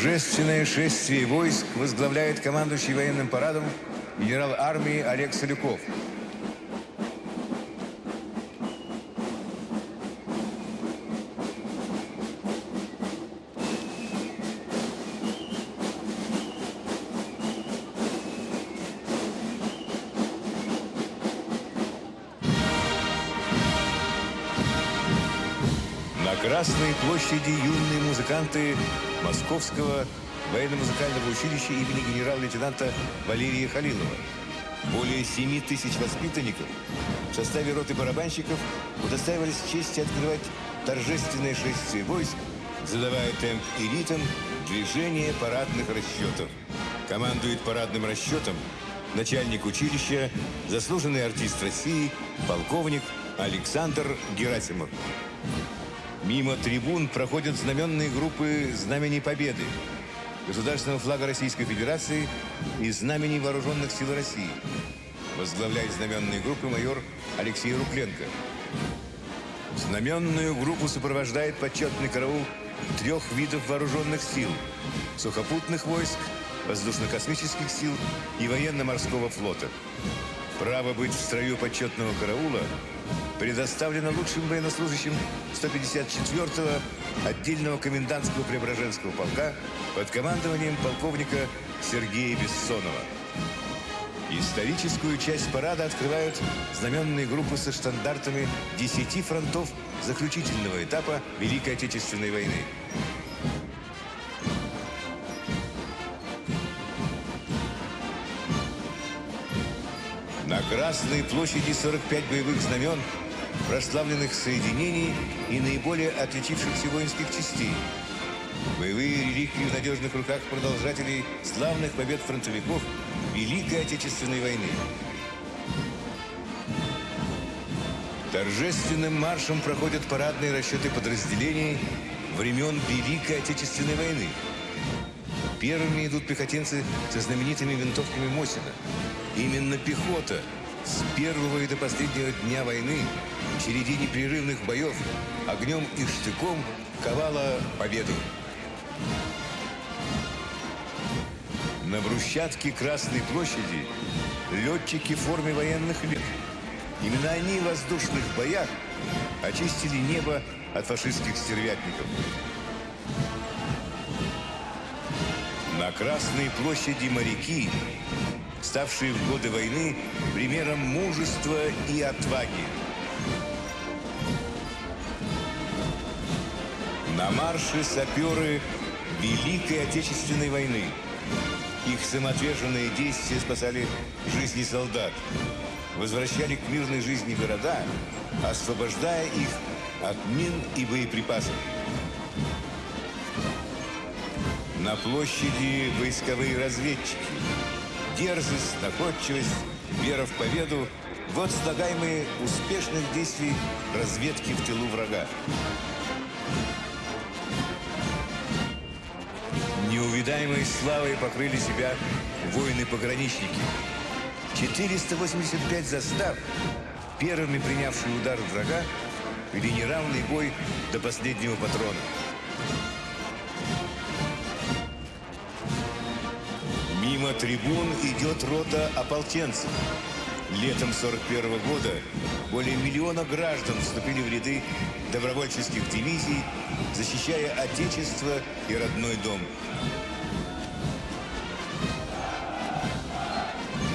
Торжественное шествие войск возглавляет командующий военным парадом генерал армии Олег Солюков. Красной площади юные музыканты Московского военно-музыкального училища имени генерал-лейтенанта Валерия Халилова. Более 7 тысяч воспитанников в составе роты барабанщиков удостаивались чести открывать торжественное шествие войск, задавая темп и ритм движения парадных расчетов. Командует парадным расчетом начальник училища, заслуженный артист России, полковник Александр Герасимов. Мимо трибун проходят знаменные группы Знамени Победы, Государственного флага Российской Федерации и Знамени Вооруженных сил России. Возглавляет знаменные группы майор Алексей Рукленко. Знаменную группу сопровождает почетный караул трех видов вооруженных сил – сухопутных войск, воздушно-космических сил и военно-морского флота. Право быть в строю почетного караула предоставлено лучшим военнослужащим 154-го отдельного комендантского Преображенского полка под командованием полковника Сергея Бессонова. Историческую часть парада открывают знаменные группы со штандартами 10 фронтов заключительного этапа Великой Отечественной войны. На Красной площади 45 боевых знамен, прославленных соединений и наиболее отличившихся воинских частей. Боевые реликвии в надежных руках продолжателей славных побед фронтовиков Великой Отечественной войны. Торжественным маршем проходят парадные расчеты подразделений времен Великой Отечественной войны. Первыми идут пехотинцы со знаменитыми винтовками Мосина. Именно пехота с первого и до последнего дня войны в череде непрерывных боев огнем и штыком ковала победу. На брусчатке Красной площади летчики в форме военных лет. Именно они в воздушных боях очистили небо от фашистских стервятников. На Красной площади моряки, ставшие в годы войны примером мужества и отваги. На марше саперы Великой Отечественной войны. Их самоотверженные действия спасали жизни солдат, возвращали к мирной жизни города, освобождая их от мин и боеприпасов. На площади войсковые разведчики. Дерзость, находчивость, вера в победу – вот слагаемые успешных действий разведки в тылу врага. Неувидаемой славой покрыли себя воины-пограничники. 485 застав, первыми принявшие удар врага, вели неравный бой до последнего патрона. Мимо трибун идет рота ополченцев. Летом 41 года более миллиона граждан вступили в ряды добровольческих дивизий, защищая Отечество и родной дом.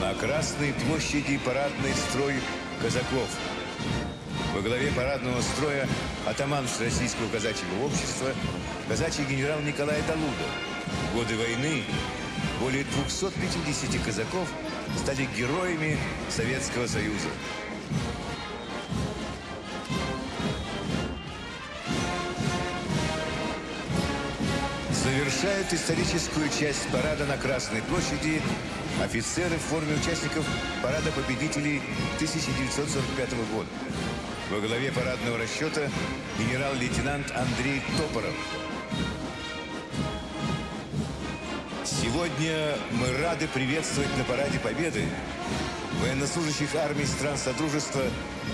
На Красной площади парадный строй казаков. Во главе парадного строя атаман Российского казачьего общества, казачий генерал Николай Далуда. В годы войны более 250 казаков стали героями Советского Союза. Завершают историческую часть парада на Красной площади офицеры в форме участников парада победителей 1945 года. Во главе парадного расчета генерал-лейтенант Андрей Топоров. Сегодня мы рады приветствовать на параде Победы военнослужащих армий стран Содружества,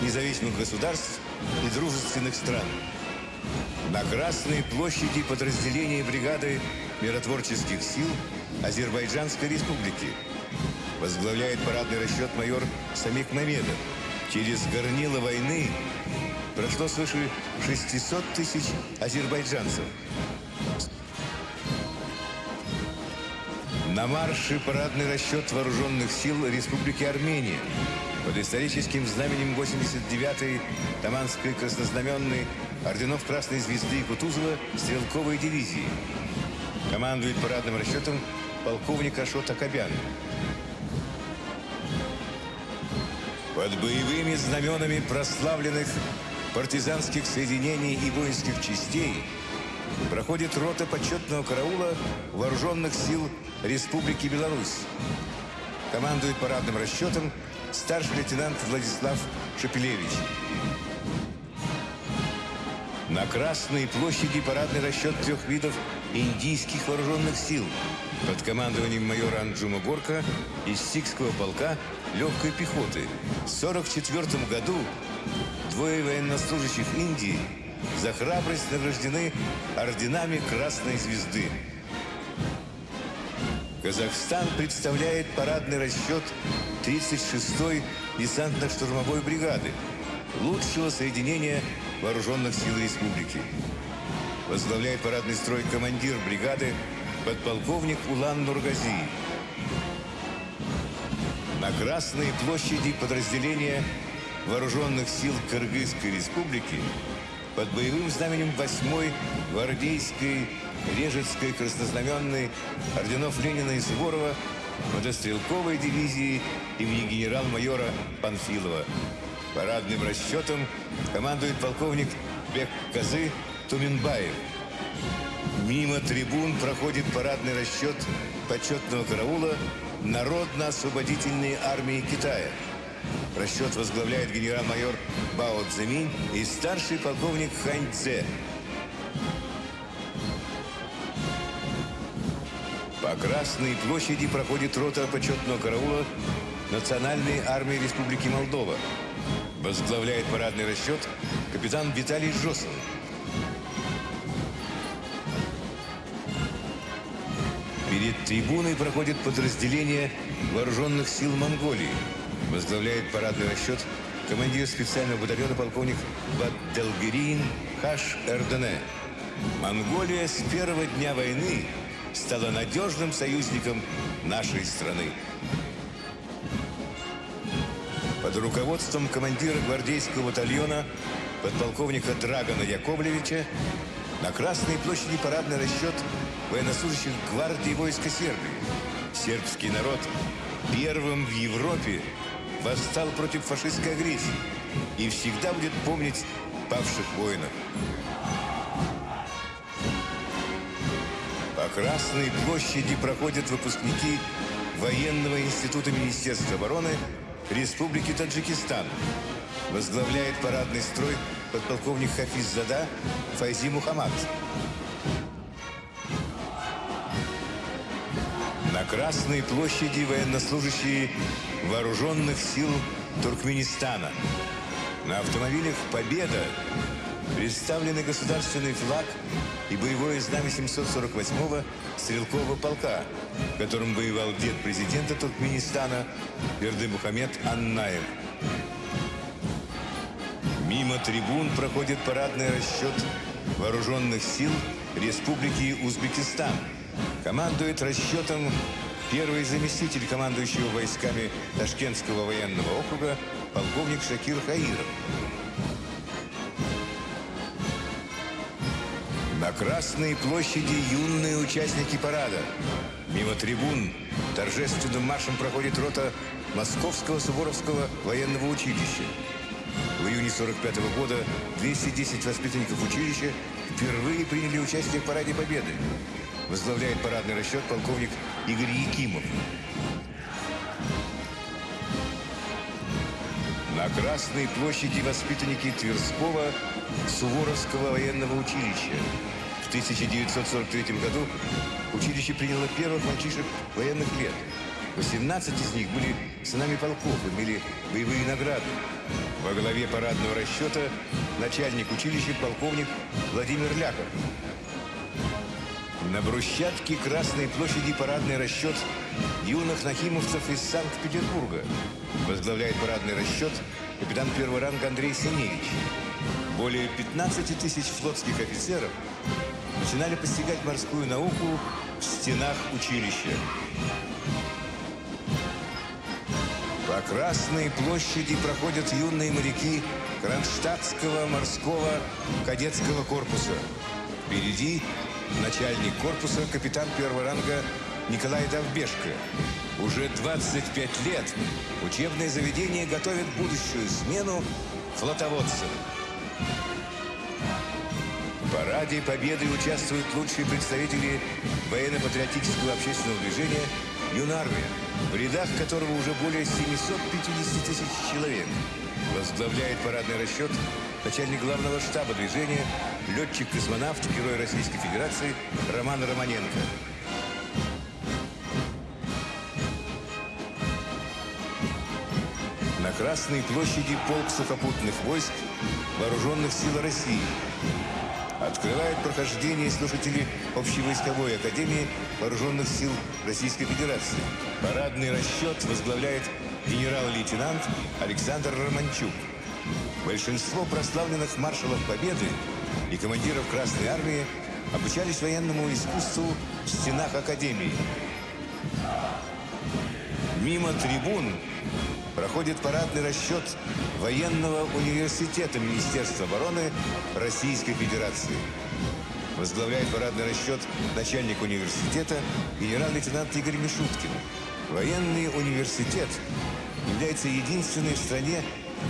независимых государств и дружественных стран. На Красной площади подразделения бригады миротворческих сил Азербайджанской республики. Возглавляет парадный расчет майор Самик Мамедов. Через горнило войны прошло свыше 600 тысяч азербайджанцев. На марше парадный расчет вооруженных сил Республики Армения под историческим знаменем 89-й Таманской краснознаменной орденов Красной Звезды и Кутузова стрелковой дивизии. Командует парадным расчетом полковник Ашот Акобян. Под боевыми знаменами прославленных партизанских соединений и воинских частей проходит рота почетного караула вооруженных сил Республики Беларусь. Командует парадным расчетом старший лейтенант Владислав Шепелевич. На Красной площади парадный расчет трех видов индийских вооруженных сил под командованием майора Анджума Горка из Сикского полка легкой пехоты. В 1944 году двое военнослужащих Индии за храбрость награждены орденами Красной Звезды. Казахстан представляет парадный расчет 36-й десантно-штурмовой бригады, лучшего соединения вооруженных сил республики. Возглавляет парадный строй командир бригады подполковник Улан Нургази. На Красной площади подразделения вооруженных сил Кыргызской республики под боевым знаменем 8-й гвардейской Режецкой краснознаменной орденов Ленина и Суворова мотострелковой дивизии имени генерал-майора Панфилова. Парадным расчетом командует полковник Бек Казы Туминбаев. Мимо трибун проходит парадный расчет почетного караула Народно-освободительной армии Китая. Расчет возглавляет генерал-майор Бао Цзэминь и старший полковник Хань Цзе. Красной площади проходит рота почетного караула Национальной армии Республики Молдова. Возглавляет парадный расчет капитан Виталий Жосов. Перед трибуной проходит подразделение вооруженных сил Монголии. Возглавляет парадный расчет командир специального батальона полковник Бадделгерин Хаш Эрдене. Монголия с первого дня войны стала надежным союзником нашей страны. Под руководством командира гвардейского батальона подполковника Драгона Яковлевича на Красной площади парадный расчет военнослужащих гвардии войска Сербии. Сербский народ первым в Европе восстал против фашистской агрессии и всегда будет помнить павших воинов. Красной площади проходят выпускники Военного института Министерства обороны Республики Таджикистан. Возглавляет парадный строй подполковник Хафиз Зада Файзи Мухаммад. На Красной площади военнослужащие вооруженных сил Туркменистана. На автомобилях «Победа» представлены государственный флаг и боевое знамя 748-го стрелкового полка, в котором воевал дед президента Туркменистана Берды Мухаммед Аннаев. Мимо трибун проходит парадный расчет вооруженных сил Республики Узбекистан. Командует расчетом первый заместитель командующего войсками Ташкентского военного округа полковник Шакир Хаиров. На Красной площади юные участники парада. Мимо трибун торжественным маршем проходит рота Московского Суворовского военного училища. В июне 45 -го года 210 воспитанников училища впервые приняли участие в Параде Победы. Возглавляет парадный расчет полковник Игорь Якимов. На Красной площади воспитанники Тверского Суворовского военного училища. В 1943 году училище приняло первых мальчишек военных лет. 18 из них были сынами полков, имели боевые награды. Во главе парадного расчета начальник училища полковник Владимир Ляхов. На брусчатке Красной площади парадный расчет юных нахимовцев из Санкт-Петербурга. Возглавляет парадный расчет капитан первого ранга Андрей Синевич. Более 15 тысяч флотских офицеров начинали постигать морскую науку в стенах училища. По Красной площади проходят юные моряки Кронштадтского морского кадетского корпуса. Впереди начальник корпуса, капитан первого ранга Николай Довбешко. Уже 25 лет учебное заведение готовит будущую смену флотоводцев. В параде Победы участвуют лучшие представители военно-патриотического общественного движения «Юнармия», в рядах которого уже более 750 тысяч человек. Возглавляет парадный расчет начальник главного штаба движения, летчик-космонавт, герой Российской Федерации Роман Романенко. Красной площади полк сухопутных войск Вооруженных сил России. Открывает прохождение слушатели Общевойсковой академии Вооруженных сил Российской Федерации. Парадный расчет возглавляет генерал-лейтенант Александр Романчук. Большинство прославленных маршалов Победы и командиров Красной Армии обучались военному искусству в стенах Академии. Мимо трибун проходит парадный расчет военного университета Министерства обороны Российской Федерации. Возглавляет парадный расчет начальник университета генерал-лейтенант Игорь Мишуткин. Военный университет является единственной в стране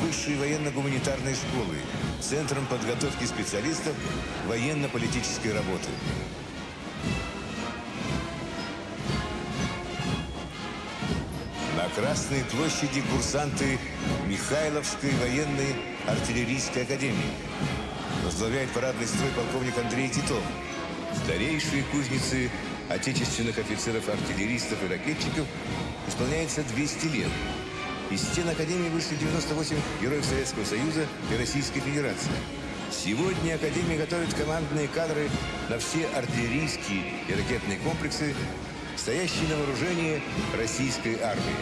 высшей военно-гуманитарной школы, центром подготовки специалистов военно-политической работы. Красной площади курсанты Михайловской военной артиллерийской академии. Возглавляет парадный строй полковник Андрей Титов. Старейшие кузницы отечественных офицеров-артиллеристов и ракетчиков исполняется 200 лет. Из стен Академии вышли 98 героев Советского Союза и Российской Федерации. Сегодня Академия готовит командные кадры на все артиллерийские и ракетные комплексы, стоящие на вооружении российской армии.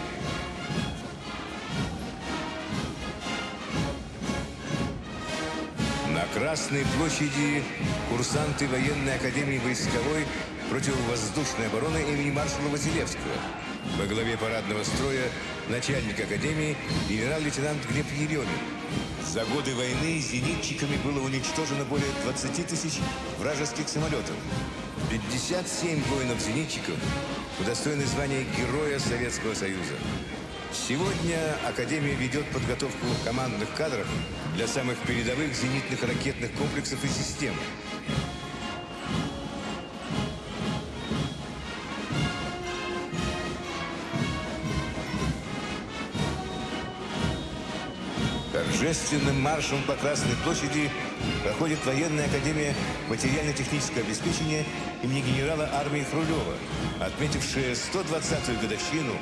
На Красной площади курсанты военной академии войсковой противовоздушной обороны имени маршала Василевского. Во главе парадного строя начальник академии генерал-лейтенант Глеб Еремин. За годы войны зенитчиками было уничтожено более 20 тысяч вражеских самолетов. 57 воинов-зенитчиков удостоены звания Героя Советского Союза. Сегодня Академия ведет подготовку командных кадров для самых передовых зенитных ракетных комплексов и систем. Торжественным маршем по Красной площади проходит военная академия материально-технического обеспечения имени генерала армии Хрулева, отметившая 120-ю годовщину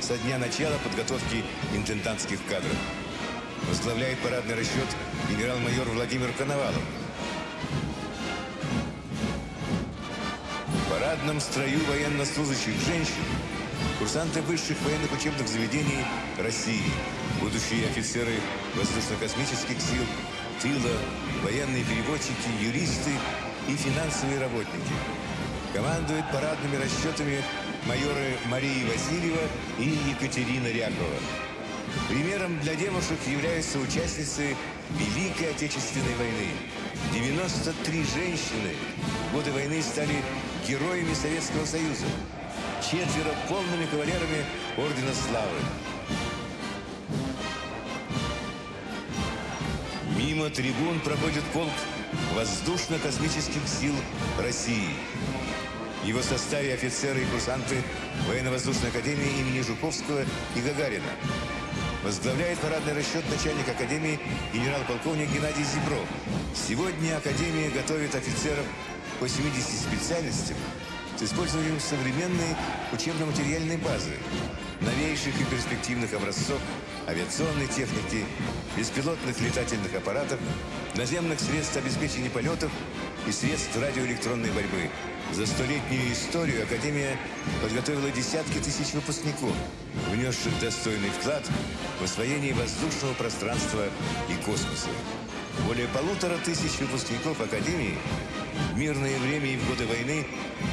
со дня начала подготовки интендантских кадров. Возглавляет парадный расчет генерал-майор Владимир Коновалов. В парадном строю военнослужащих женщин курсанты высших военных учебных заведений России, будущие офицеры воздушно-космических сил, тыла, военные переводчики, юристы и финансовые работники. Командуют парадными расчетами майоры Мария Васильева и Екатерина Рякова. Примером для девушек являются участницы Великой Отечественной войны. 93 женщины в годы войны стали героями Советского Союза. Четверо полными кавалерами Ордена Славы. Мимо трибун проходит полк воздушно-космических сил России. В его составе офицеры и курсанты Военно-воздушной академии имени Жуковского и Гагарина. Возглавляет парадный расчет начальник Академии генерал-полковник Геннадий Зебров. Сегодня Академия готовит офицеров по 70 специальностям с использованием современной учебно-материальной базы, новейших и перспективных образцов авиационной техники, беспилотных летательных аппаратов, наземных средств обеспечения полетов и средств радиоэлектронной борьбы. За столетнюю историю Академия подготовила десятки тысяч выпускников, внесших достойный вклад в освоение воздушного пространства и космоса. Более полутора тысяч выпускников Академии в мирное время и в годы войны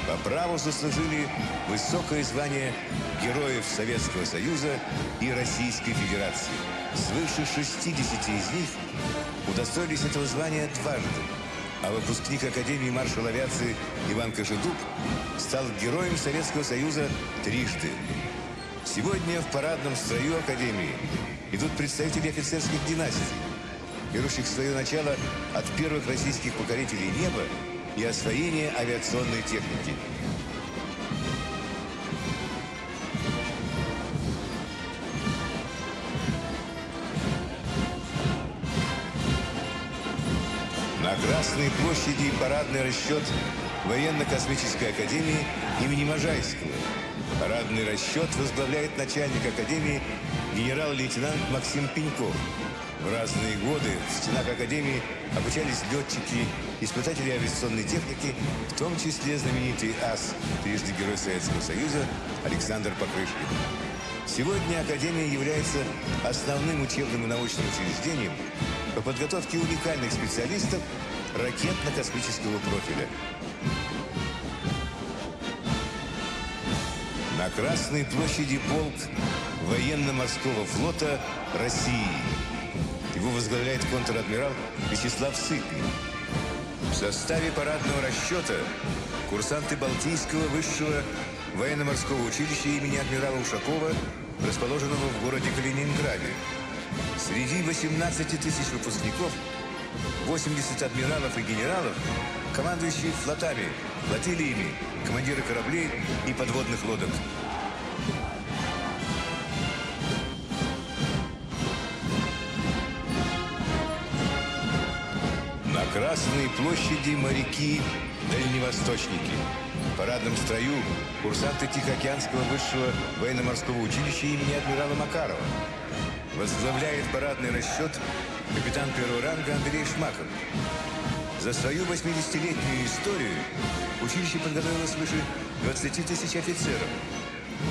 по праву заслужили высокое звание Героев Советского Союза и Российской Федерации. Свыше 60 из них удостоились этого звания дважды. А выпускник Академии маршал авиации Иван Кожедуб стал Героем Советского Союза трижды. Сегодня в парадном строю Академии идут представители офицерских династий, берущих свое начало от первых российских покорителей неба и освоения авиационной техники. На Красной площади парадный расчет Военно-космической академии имени Можайского. Парадный расчет возглавляет начальник академии генерал-лейтенант Максим Пеньков. В разные годы в стенах Академии обучались летчики, испытатели авиационной техники, в том числе знаменитый ас, трижды Герой Советского Союза Александр Покрышкин. Сегодня Академия является основным учебным и научным учреждением по подготовке уникальных специалистов ракетно-космического профиля. На Красной площади полк военно-морского флота России. Его возглавляет контр-адмирал Вячеслав Сытник. В составе парадного расчета курсанты Балтийского высшего военно-морского училища имени адмирала Ушакова, расположенного в городе Калининграде. Среди 18 тысяч выпускников 80 адмиралов и генералов, командующие флотами, флотилиями, командиры кораблей и подводных лодок. На Красной площади моряки-дальневосточники. В парадном строю курсанты Тихоокеанского высшего военно-морского училища имени адмирала Макарова. Возглавляет парадный расчет капитан первого ранга Андрей Шмаков. За свою 80-летнюю историю училище подготовило свыше 20 тысяч офицеров.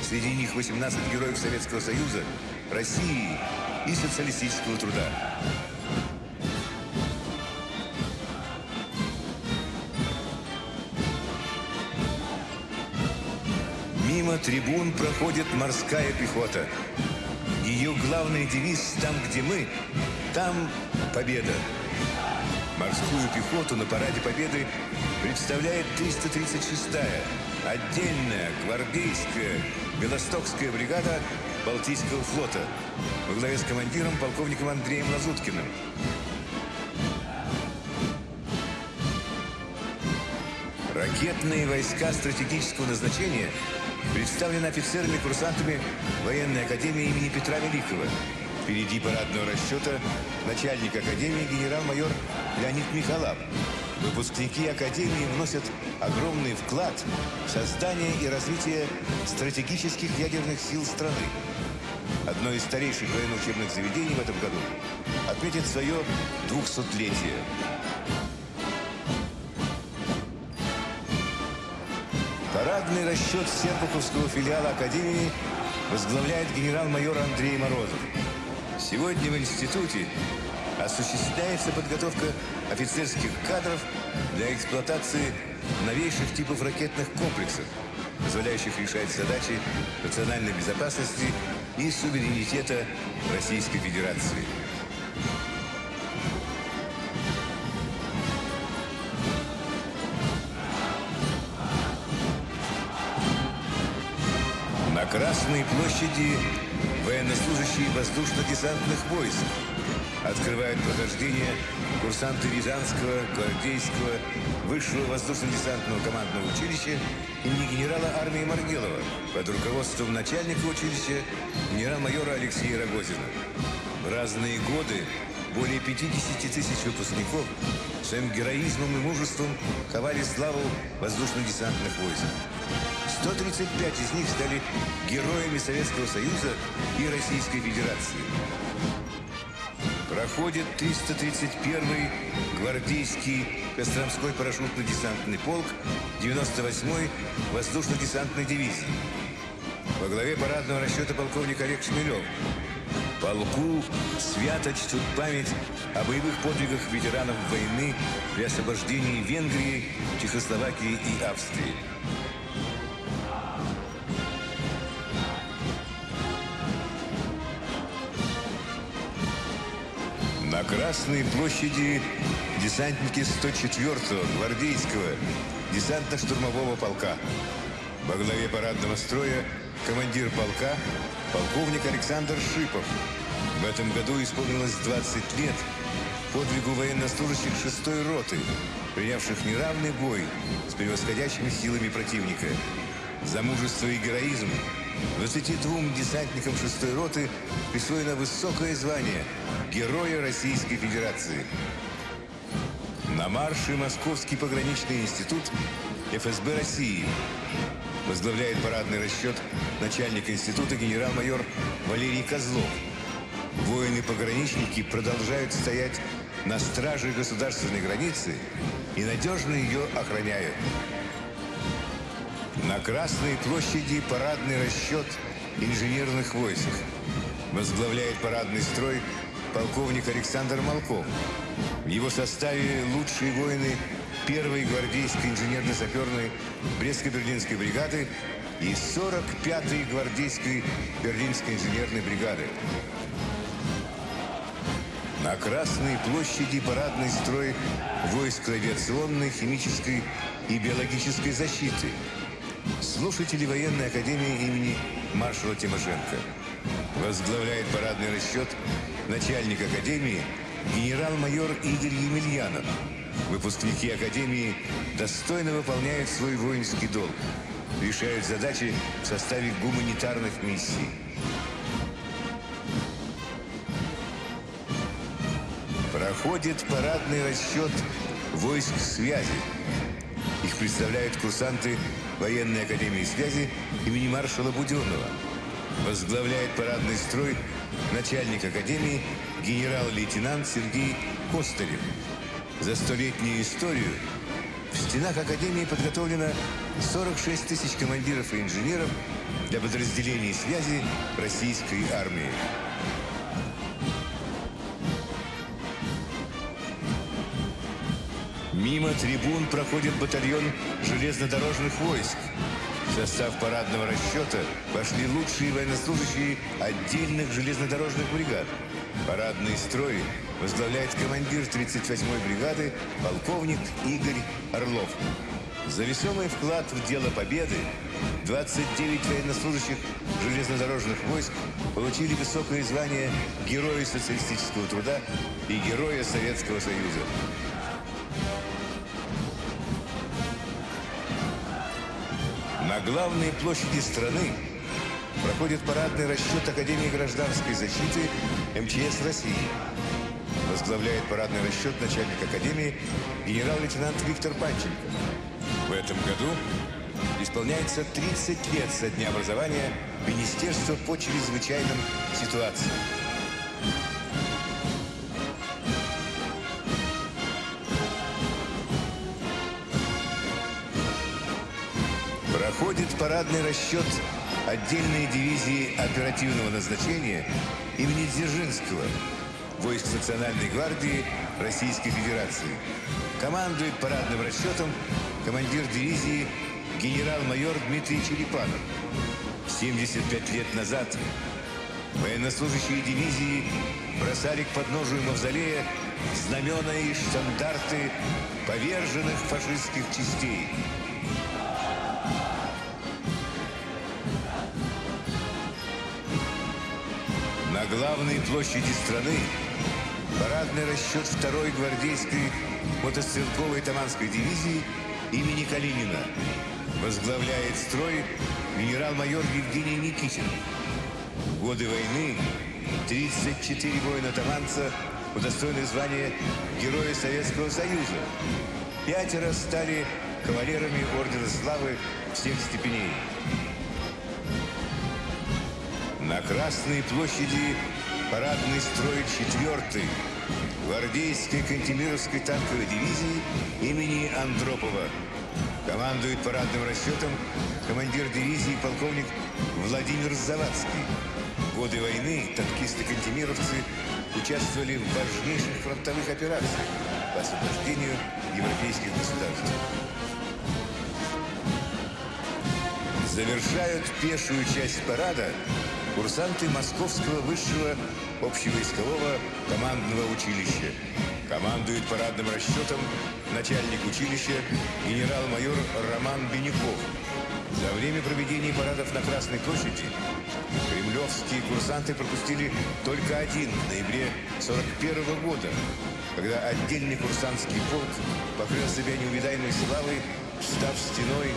Среди них 18 героев Советского Союза, России и социалистического труда. Мимо трибун проходит морская пехота. Ее главный девиз «Там, где мы, там победа». Морскую пехоту на параде Победы представляет 336-я отдельная гвардейская Белостокская бригада Балтийского флота во главе с командиром полковником Андреем Лазуткиным. Ракетные войска стратегического назначения представлены офицерами-курсантами военной академии имени Петра Великого. Впереди парадного расчета начальник академии генерал-майор Леонид Михалав. Выпускники академии вносят огромный вклад в создание и развитие стратегических ядерных сил страны. одно из старейших военно-учебных заведений в этом году, отметит свое 200-летие. Парадный расчет Серпуховского филиала Академии возглавляет генерал-майор Андрей Морозов. Сегодня в институте осуществляется подготовка офицерских кадров для эксплуатации новейших типов ракетных комплексов, позволяющих решать задачи национальной безопасности и суверенитета Российской Федерации. На Красной площади военнослужащие воздушно-десантных войск открывают прохождение курсанты Рязанского, Гвардейского, Высшего воздушно-десантного командного училища имени генерала армии Маргелова под руководством начальника училища генерал-майора Алексея Рогозина. В разные годы более 50 тысяч выпускников своим героизмом и мужеством ковали славу воздушно-десантных войск. 135 из них стали героями Советского Союза и Российской Федерации. Проходит 331-й гвардейский Костромской парашютно-десантный полк 98-й воздушно-десантной дивизии. Во главе парадного расчета полковник Олег Шмелев. Полку свято чтут память о боевых подвигах ветеранов войны при освобождении Венгрии, Чехословакии и Австрии. На Красной площади десантники 104-го гвардейского десантно-штурмового полка. Во главе парадного строя командир полка полковник Александр Шипов. В этом году исполнилось 20 лет подвигу военнослужащих 6-й роты, принявших неравный бой с превосходящими силами противника. За мужество и героизм 22 десантникам 6-й роты присвоено высокое звание Героя Российской Федерации. На марше Московский пограничный институт ФСБ России возглавляет парадный расчет начальник института генерал-майор Валерий Козлов. Воины-пограничники продолжают стоять на страже государственной границы и надежно ее охраняют. На Красной площади парадный расчет инженерных войск. Возглавляет парадный строй полковник Александр Малков. В его составе лучшие воины первой гвардейской инженерно-саперной Брестско-Берлинской бригады и 45-й гвардейской Берлинской инженерной бригады. На Красной площади парадный строй войск авиационной, химической и биологической защиты. Слушатели военной академии имени маршала Тимошенко. Возглавляет парадный расчет начальник академии генерал-майор Игорь Емельянов. Выпускники академии достойно выполняют свой воинский долг, решают задачи в составе гуманитарных миссий. Проходит парадный расчет войск связи. Их представляют курсанты военной академии связи имени маршала Буденного. Возглавляет парадный строй начальник академии генерал-лейтенант Сергей Костырев. За столетнюю историю в стенах Академии подготовлено 46 тысяч командиров и инженеров для подразделений связи российской армии. Мимо трибун проходит батальон железнодорожных войск. В состав парадного расчета пошли лучшие военнослужащие отдельных железнодорожных бригад. Парадный строй возглавляет командир 38-й бригады полковник Игорь Орлов. За весомый вклад в дело победы 29 военнослужащих железнодорожных войск получили высокое звание Героя социалистического труда и Героя Советского Союза. Главной площади страны проходит парадный расчет Академии гражданской защиты МЧС России. Возглавляет парадный расчет начальник Академии генерал-лейтенант Виктор Панченко. В этом году исполняется 30 лет со дня образования Министерства по чрезвычайным ситуациям. Парадный расчет отдельной дивизии оперативного назначения имени Дзержинского войск Национальной гвардии Российской Федерации. Командует парадным расчетом командир дивизии генерал-майор Дмитрий Черепанов. 75 лет назад военнослужащие дивизии бросали к подножию мавзолея знамена и штандарты поверженных фашистских частей. Главной площади страны парадный расчет второй гвардейской мотострелковой Таманской дивизии имени Калинина возглавляет строй генерал-майор Евгений Никитин. В годы войны 34 воина-таманца удостоены звания Героя Советского Союза. Пятеро стали кавалерами Ордена Славы всех степеней. На Красной площади парадный строй четвертый гвардейской Кантемировской танковой дивизии имени Андропова. Командует парадным расчетом командир дивизии полковник Владимир Завадский. В годы войны танкисты-кантемировцы участвовали в важнейших фронтовых операциях по освобождению европейских государств. Завершают пешую часть парада курсанты Московского высшего общевойскового командного училища. Командует парадным расчетом начальник училища генерал-майор Роман Беняков. За время проведения парадов на Красной площади кремлевские курсанты пропустили только один в ноябре 41 года, когда отдельный курсантский полк покрыл себя неувидаемой славой, став стеной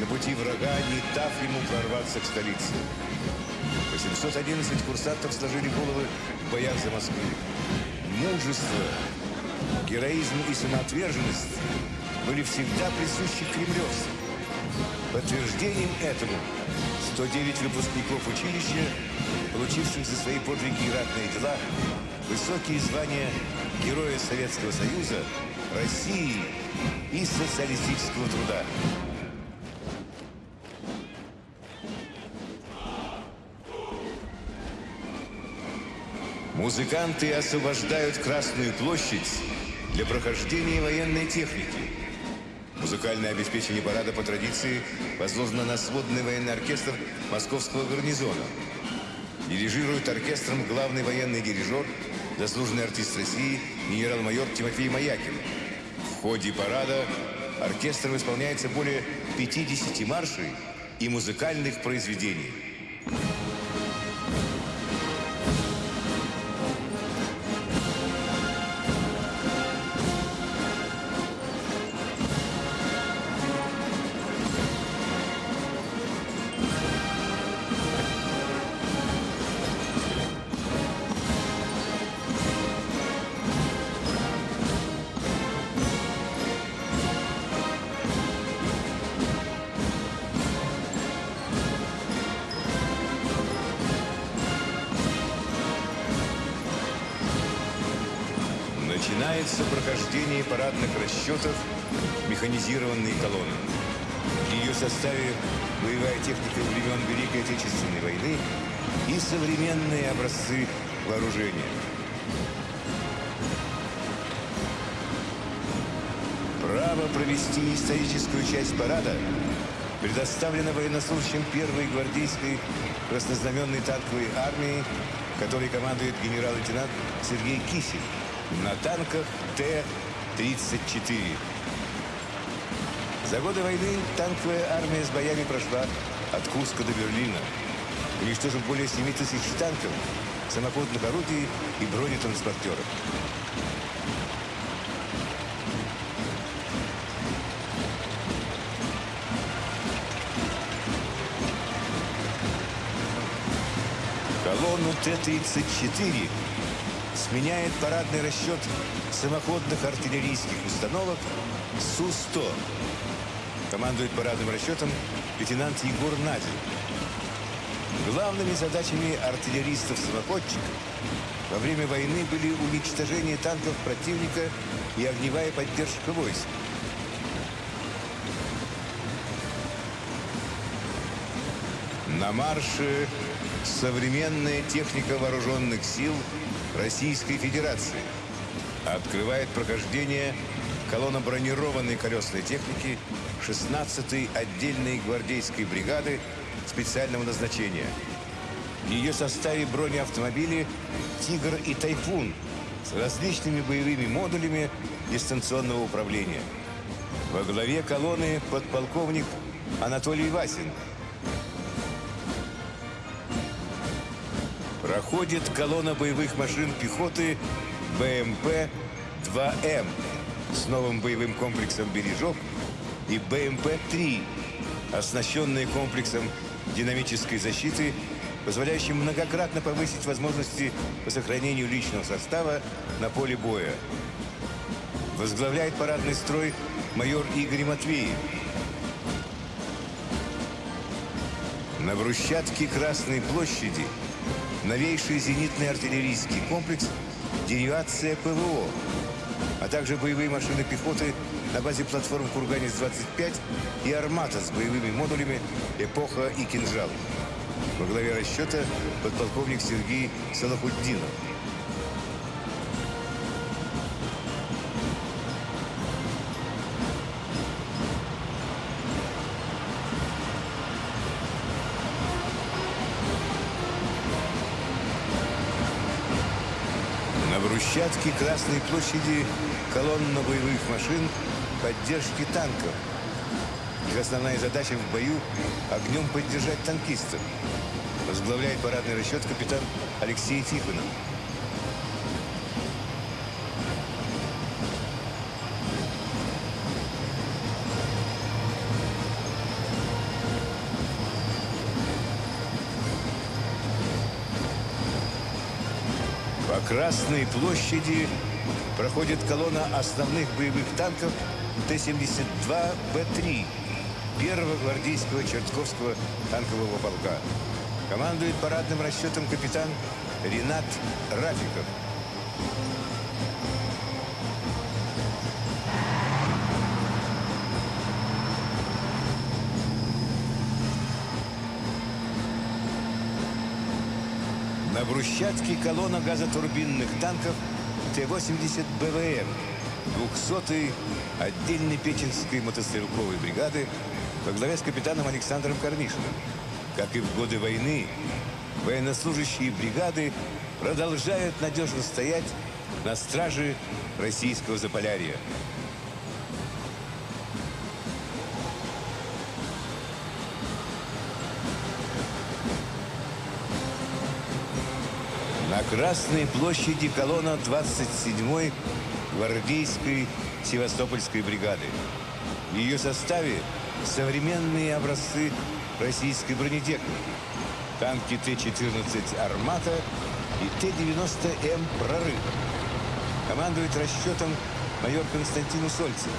на пути врага, не дав ему прорваться к столице. 811 курсантов сложили головы в боях за Москву. Мужество, героизм и самоотверженность были всегда присущи кремлевцам. Подтверждением этому 109 выпускников училища, получивших за свои подвиги и ратные дела высокие звания Героя Советского Союза, России и социалистического труда. Музыканты освобождают Красную площадь для прохождения военной техники. Музыкальное обеспечение парада по традиции возложено на сводный военный оркестр Московского гарнизона. Дирижирует оркестром главный военный дирижер, заслуженный артист России генерал-майор Тимофей Маякин. В ходе парада оркестром исполняется более 50 маршей и музыкальных произведений. Начинается прохождение парадных расчетов механизированной колонны. В ее составе боевая техника времен Великой Отечественной войны и современные образцы вооружения. Право провести историческую часть парада предоставлено военнослужащим первой гвардейской краснознаменной танковой армии, которой командует генерал-лейтенант Сергей Кисель на танках Т-34. За годы войны танковая армия с боями прошла от Курска до Берлина, уничтожив более 7 тысяч танков, самоходных орудий и бронетранспортеров. Колонну Т-34 сменяет парадный расчет самоходных артиллерийских установок Су-100. Командует парадным расчетом лейтенант Егор Надин. Главными задачами артиллеристов-самоходчиков во время войны были уничтожение танков противника и огневая поддержка войск. На марше современная техника вооруженных сил Российской Федерации открывает прохождение колонна бронированной колесной техники 16-й отдельной гвардейской бригады специального назначения. В ее составе бронеавтомобили «Тигр» и «Тайфун» с различными боевыми модулями дистанционного управления. Во главе колонны подполковник Анатолий Васин. Проходит колонна боевых машин пехоты БМП-2М с новым боевым комплексом «Бережок» и БМП-3, оснащенные комплексом динамической защиты, позволяющим многократно повысить возможности по сохранению личного состава на поле боя. Возглавляет парадный строй майор Игорь Матвеев. На брусчатке Красной площади новейший зенитный артиллерийский комплекс «Деривация ПВО», а также боевые машины пехоты на базе платформ «Курганец-25» и «Армата» с боевыми модулями «Эпоха» и «Кинжал». Во главе расчета подполковник Сергей Салахуддинов. На брусчатке Красной площади колонна боевых машин поддержки танков. Их основная задача в бою – огнем поддержать танкистов. Возглавляет парадный расчет капитан Алексей Тихонов. Красной площади проходит колонна основных боевых танков Т-72Б3 первого гвардейского Чертковского танкового полка. Командует парадным расчетом капитан Ренат Рафиков. На брусчатке колонна газотурбинных танков Т-80 БВМ 200-й отдельной Печенской мотострелковой бригады во главе с капитаном Александром Корнишиным. Как и в годы войны, военнослужащие бригады продолжают надежно стоять на страже российского Заполярья. Красной площади колонна 27-й гвардейской Севастопольской бригады. В ее составе современные образцы российской бронетехники. Танки Т-14 «Армата» и Т-90М «Прорыв». Командует расчетом майор Константин Усольцев.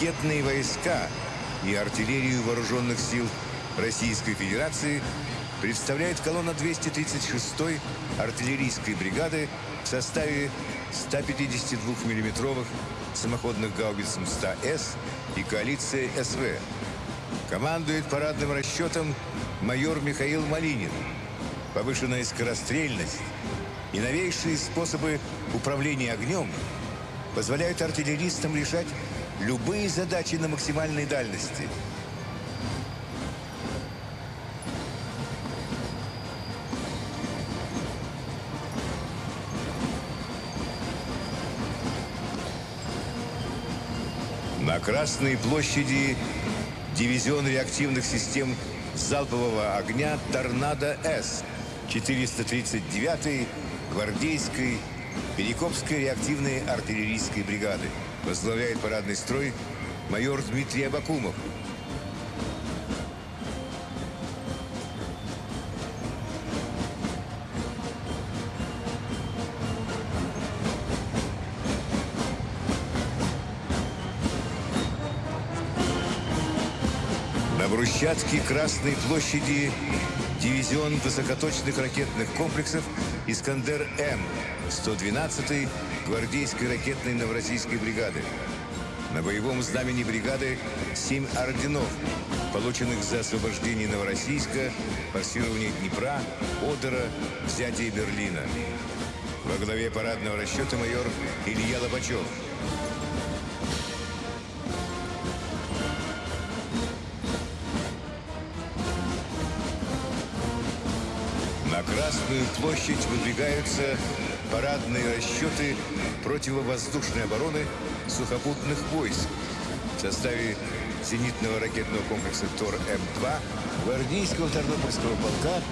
Ракетные войска и артиллерию вооруженных сил Российской Федерации представляет колонна 236-й артиллерийской бригады в составе 152 миллиметровых самоходных гаубиц М-100С и коалиция СВ. Командует парадным расчетом майор Михаил Малинин. Повышенная скорострельность и новейшие способы управления огнем позволяют артиллеристам решать любые задачи на максимальной дальности. На Красной площади дивизион реактивных систем залпового огня «Торнадо-С» 439-й гвардейской Перекопской реактивной артиллерийской бригады. Возглавляет парадный строй майор Дмитрий Абакумов. На брусчатке Красной площади дивизион высокоточных ракетных комплексов «Искандер-М» 112-й гвардейской ракетной Новороссийской бригады. На боевом знамени бригады семь орденов, полученных за освобождение Новороссийска, форсирование Днепра, Одера, взятие Берлина. Во главе парадного расчета майор Илья Лобачев. Красную площадь выдвигаются парадные расчеты противовоздушной обороны сухопутных войск в составе зенитного ракетного комплекса ТОР-М2, гвардейского Тарнопольского полка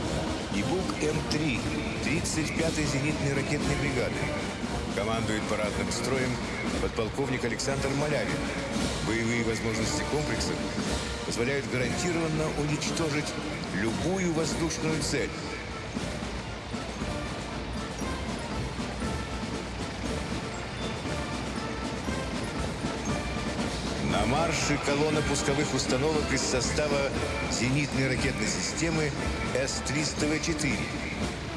и БУК-М3 35-й зенитной ракетной бригады. Командует парадным строем подполковник Александр Малявин. Боевые возможности комплекса позволяют гарантированно уничтожить любую воздушную цель. Марше колонна пусковых установок из состава зенитной ракетной системы С-300В4.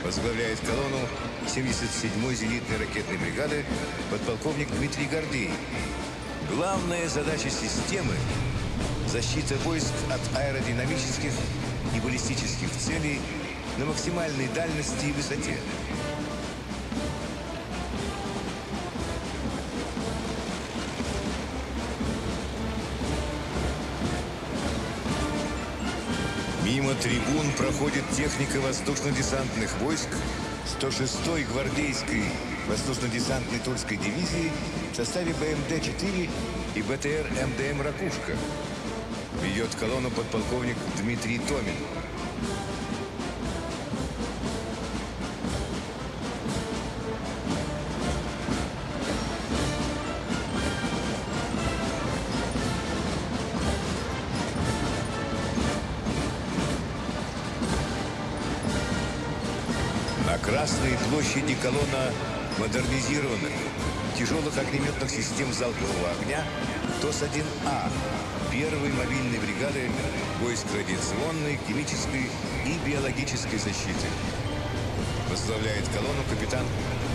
Возглавляет колонну 77-й зенитной ракетной бригады подполковник Дмитрий Гордей. Главная задача системы – защита войск от аэродинамических и баллистических целей на максимальной дальности и высоте. Мимо трибун проходит техника воздушно-десантных войск 106-й гвардейской воздушно-десантной Тульской дивизии в составе БМД-4 и БТР МДМ «Ракушка». Ведет колонну подполковник Дмитрий Томин. Колонна модернизированных тяжелых огнеметных систем залпового огня ТОС-1А первой мобильной бригады войск радиационной, химической и биологической защиты. Возглавляет колонну капитан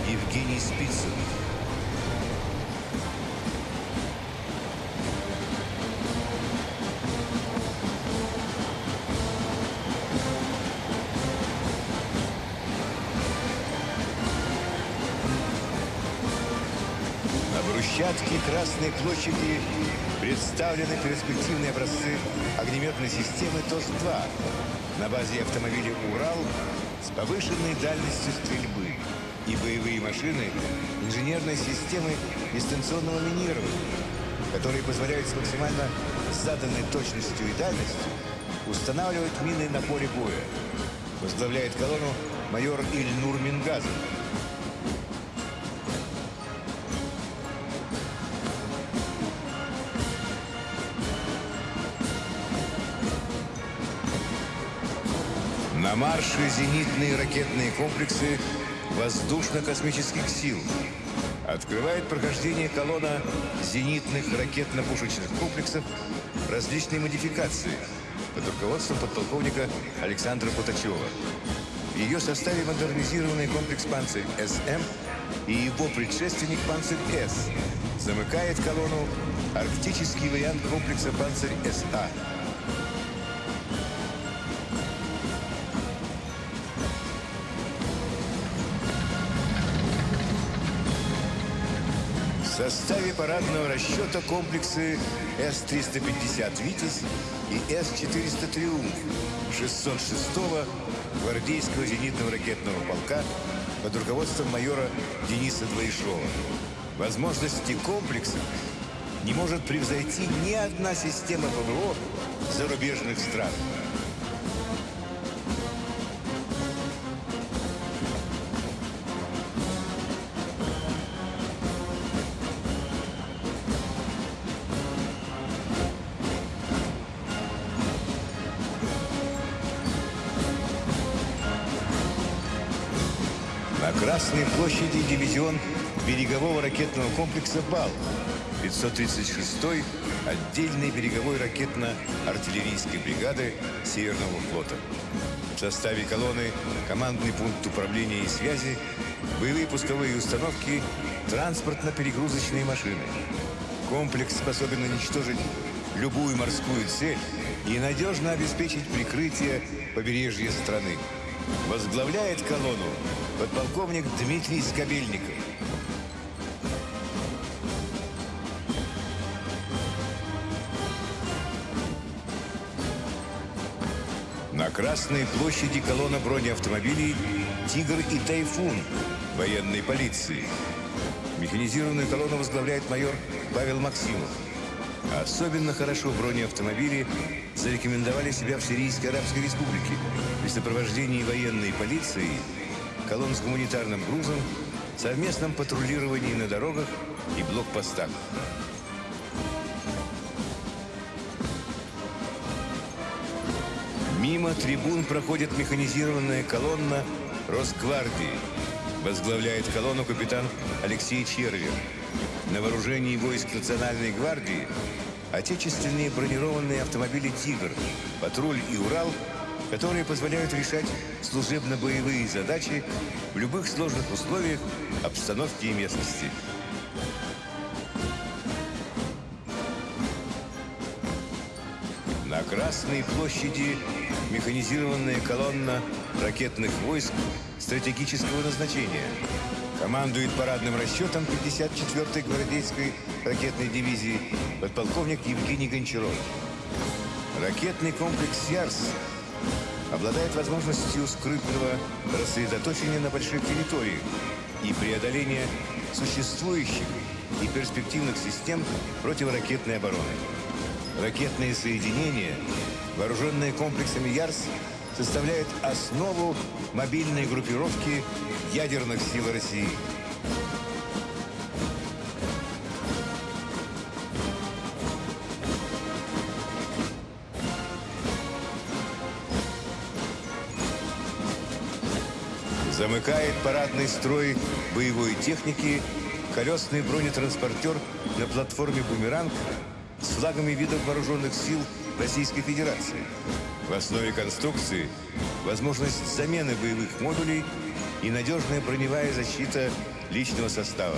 Евгений Спицын. Брусчатке Красной площади представлены перспективные образцы огнеметной системы ТОС-2 на базе автомобиля «Урал» с повышенной дальностью стрельбы и боевые машины инженерной системы дистанционного минирования, которые позволяют с максимально заданной точностью и дальностью устанавливать мины на поле боя. Возглавляет колонну майор Ильнур Мингазов. На марше зенитные ракетные комплексы воздушно-космических сил. Открывает прохождение колонна зенитных ракетно-пушечных комплексов различной модификации под руководством подполковника Александра Путачева. В ее составе модернизированный комплекс «Панцирь-СМ» и его предшественник «Панцирь-С». Замыкает колонну арктический вариант комплекса «Панцирь-СА». В составе парадного расчета комплексы С-350 «Витязь» и С-400 «Триумф» 606-го гвардейского зенитного ракетного полка под руководством майора Дениса Двоишова. Возможности комплекса не может превзойти ни одна система ПВО зарубежных стран. Красной площади дивизион берегового ракетного комплекса «Бал» 536-й отдельной береговой ракетно-артиллерийской бригады Северного флота. В составе колонны командный пункт управления и связи, боевые пусковые установки, транспортно-перегрузочные машины. Комплекс способен уничтожить любую морскую цель и надежно обеспечить прикрытие побережья страны. Возглавляет колонну подполковник Дмитрий Скобельников. На Красной площади колонна бронеавтомобилей «Тигр» и «Тайфун» военной полиции. Механизированную колонну возглавляет майор Павел Максимов. Особенно хорошо бронеавтомобили зарекомендовали себя в Сирийской Арабской Республике при сопровождении военной полиции, колонн с гуманитарным грузом, совместном патрулировании на дорогах и блокпостах. Мимо трибун проходит механизированная колонна Росгвардии. Возглавляет колонну капитан Алексей Червер. На вооружении войск Национальной гвардии отечественные бронированные автомобили «Тигр», «Патруль» и «Урал», которые позволяют решать служебно-боевые задачи в любых сложных условиях, обстановке и местности. На Красной площади механизированная колонна ракетных войск стратегического назначения. Командует парадным расчетом 54-й гвардейской ракетной дивизии подполковник Евгений Гончаров. Ракетный комплекс «Ярс» обладает возможностью скрытного рассредоточения на больших территориях и преодоления существующих и перспективных систем противоракетной обороны. Ракетные соединения, вооруженные комплексами «Ярс», составляют основу мобильной группировки ядерных сил России. Замыкает парадный строй боевой техники колесный бронетранспортер на платформе «Бумеранг» с флагами видов вооруженных сил Российской Федерации. В основе конструкции возможность замены боевых модулей и надежная броневая защита личного состава.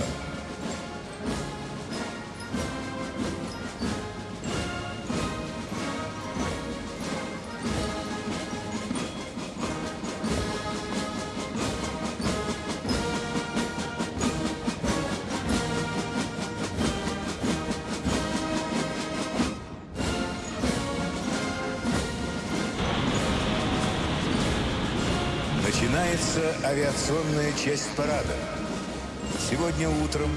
Начинается авиационная часть парада. Сегодня утром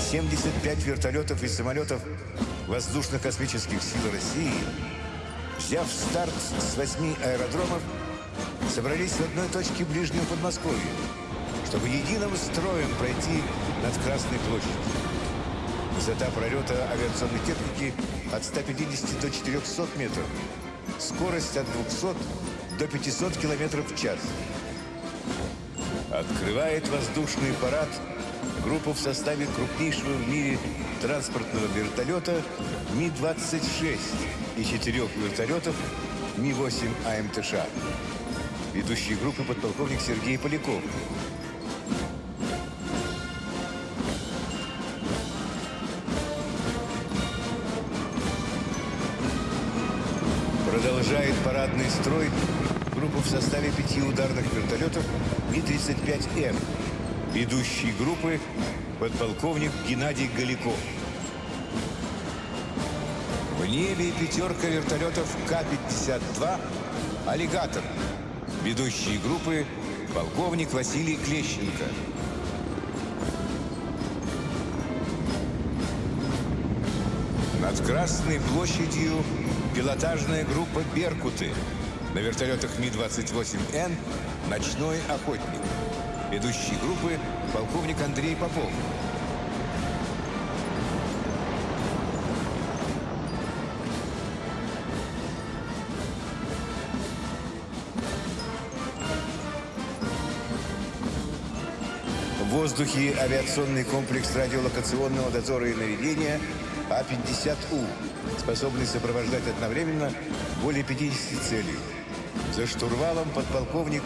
75 вертолетов и самолетов воздушно-космических сил России, взяв старт с восьми аэродромов, собрались в одной точке ближнего Подмосковья, чтобы единым строем пройти над Красной площадью. Высота пролета авиационной техники от 150 до 400 метров. Скорость от 200 до 500 километров в час. Открывает воздушный парад группу в составе крупнейшего в мире транспортного вертолета Ми-26 и четырех вертолетов Ми-8 АМТШ. Ведущий группы подполковник Сергей Поляков. Продолжает парадный строй в составе пяти ударных вертолетов Ми-35М. Ведущий группы подполковник Геннадий Галиков. В небе пятерка вертолетов К-52 «Аллигатор». Ведущие группы полковник Василий Клещенко. Над Красной площадью пилотажная группа «Беркуты». На вертолетах Ми-28Н «Ночной охотник». Ведущий группы полковник Андрей Попов. воздухе авиационный комплекс радиолокационного дозора и наведения А-50У, способный сопровождать одновременно более 50 целей. За штурвалом подполковник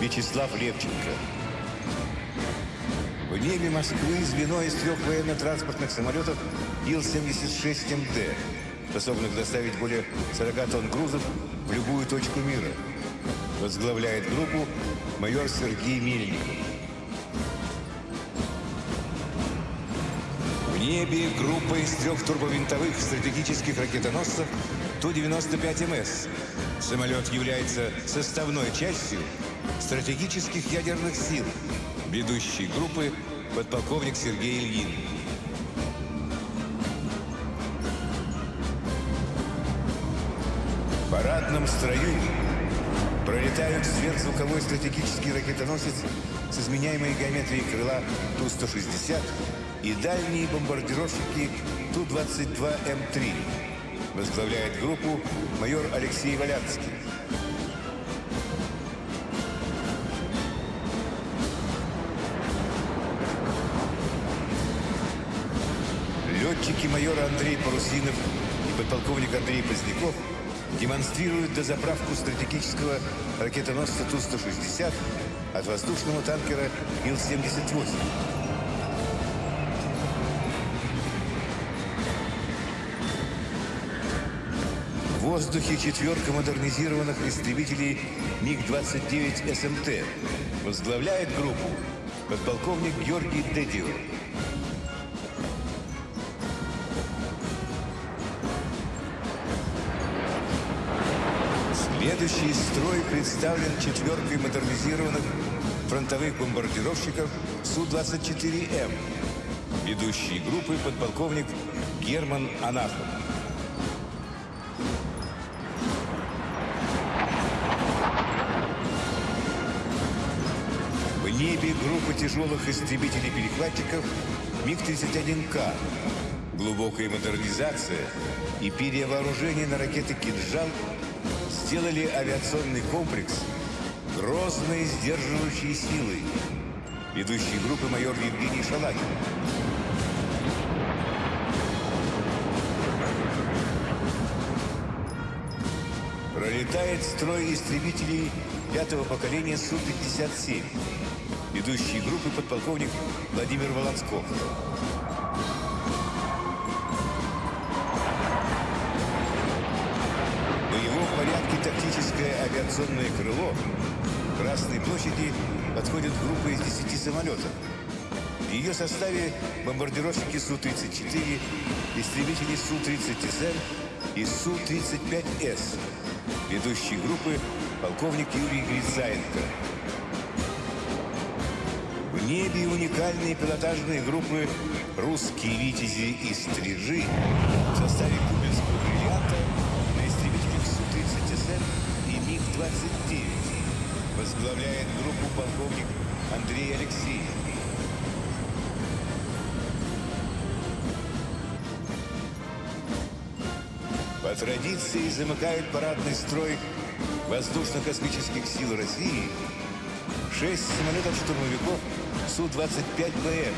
Вячеслав Левченко. В небе Москвы звено из трех военно-транспортных самолетов Ил-76МД, способных доставить более 40 тонн грузов в любую точку мира. Возглавляет группу майор Сергей Мельников. В небе группа из трех турбовинтовых стратегических ракетоносцев Ту-95МС. Самолет является составной частью стратегических ядерных сил ведущий группы подполковник Сергей Ильин. В парадном строю пролетают сверхзвуковой стратегический ракетоносец с изменяемой геометрией крыла Ту-160 и дальние бомбардировщики Ту-22М3. Возглавляет группу майор Алексей Валянский. Летчики майора Андрей Парусинов и подполковник Андрей Поздняков демонстрируют дозаправку стратегического ракетоносца Ту-160 от воздушного танкера Ил-78. Воздухе четверка модернизированных истребителей МиГ-29 СМТ. Возглавляет группу подполковник Георгий Дедио. Следующий строй представлен четверкой модернизированных фронтовых бомбардировщиков Су-24М. Ведущий группы подполковник Герман Анафов. Небе группа тяжелых истребителей-перехватчиков МиГ-31К. Глубокая модернизация и перевооружение на ракеты «Кинжал» сделали авиационный комплекс грозной сдерживающей силой. Ведущий группы майор Евгений Шалагин. Пролетает строй истребителей пятого поколения Су-57. Ведущий группы подполковник Владимир Волонсков. В боевом порядке тактическое авиационное крыло Красной площади подходит группа из 10 самолетов. В ее составе бомбардировщики Су-34, истребители Су-30СМ и Су-35С. Ведущий группы полковник Юрий Грицаенко. В небе уникальные пилотажные группы «Русские витязи» и «Стрижи» в составе кубинского бриллианта на истребителях Су-30СМ и МиГ-29. Возглавляет группу полковник Андрей Алексеев. По традиции замыкают парадный строй воздушно-космических сил России шесть самолетов-штурмовиков Су-25БМ,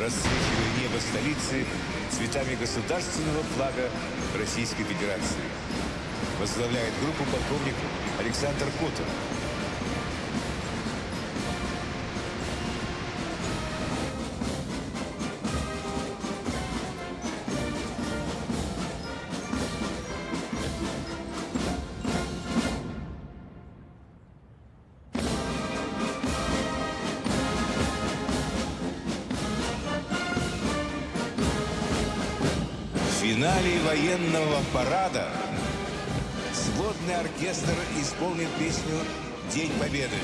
расцвечивая небо столицы цветами государственного флага Российской Федерации. Возглавляет группу полковник Александр Котов. Финале военного парада сводный оркестр исполнит песню «День Победы».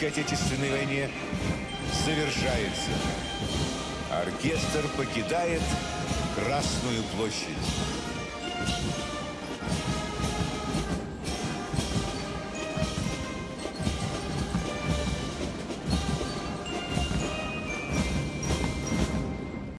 Великой Отечественной войне, завершается. Оркестр покидает Красную площадь.